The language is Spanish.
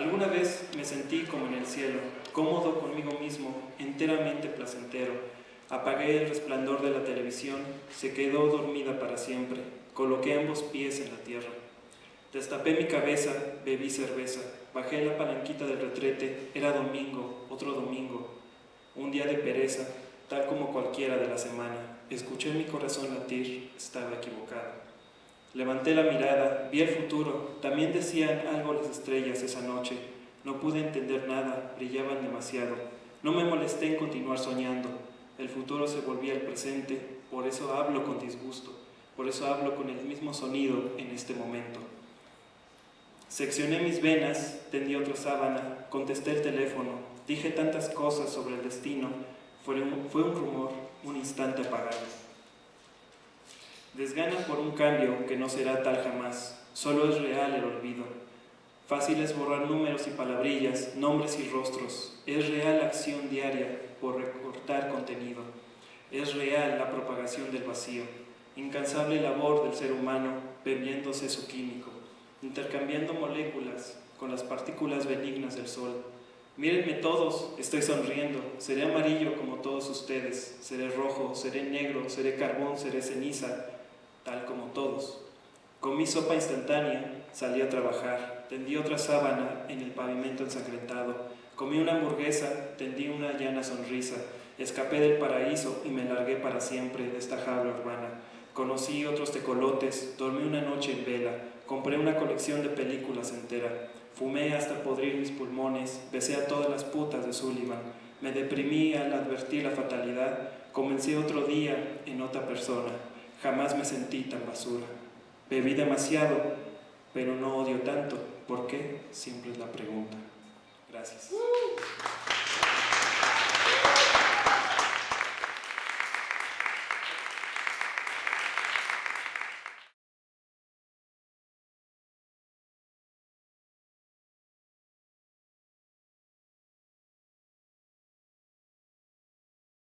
Alguna vez me sentí como en el cielo, cómodo conmigo mismo, enteramente placentero. Apagué el resplandor de la televisión, se quedó dormida para siempre. Coloqué ambos pies en la tierra. Destapé mi cabeza, bebí cerveza, bajé la palanquita del retrete, era domingo, otro domingo, un día de pereza, tal como cualquiera de la semana. Escuché mi corazón latir, estaba equivocado. Levanté la mirada, vi el futuro, también decían algo las estrellas esa noche. No pude entender nada, brillaban demasiado. No me molesté en continuar soñando. El futuro se volvía el presente, por eso hablo con disgusto, por eso hablo con el mismo sonido en este momento. Seccioné mis venas, tendí otra sábana, contesté el teléfono, dije tantas cosas sobre el destino, fue un, fue un rumor, un instante apagado. Desgana por un cambio que no será tal jamás, solo es real el olvido. Fácil es borrar números y palabrillas, nombres y rostros. Es real la acción diaria por recortar contenido. Es real la propagación del vacío. Incansable labor del ser humano bebiéndose su químico, intercambiando moléculas con las partículas benignas del sol. Mírenme todos, estoy sonriendo, seré amarillo como todos ustedes, seré rojo, seré negro, seré carbón, seré ceniza, tal como todos. Comí sopa instantánea, salí a trabajar, tendí otra sábana en el pavimento ensangrentado, comí una hamburguesa, tendí una llana sonrisa, escapé del paraíso y me largué para siempre de esta jaula urbana. Conocí otros tecolotes, dormí una noche en vela, compré una colección de películas entera, fumé hasta podrir mis pulmones, besé a todas las putas de Sullivan, me deprimí al advertir la fatalidad, comencé otro día en otra persona, Jamás me sentí tan basura. Bebí demasiado, pero no odio tanto. ¿Por qué? Siempre es la pregunta. Gracias.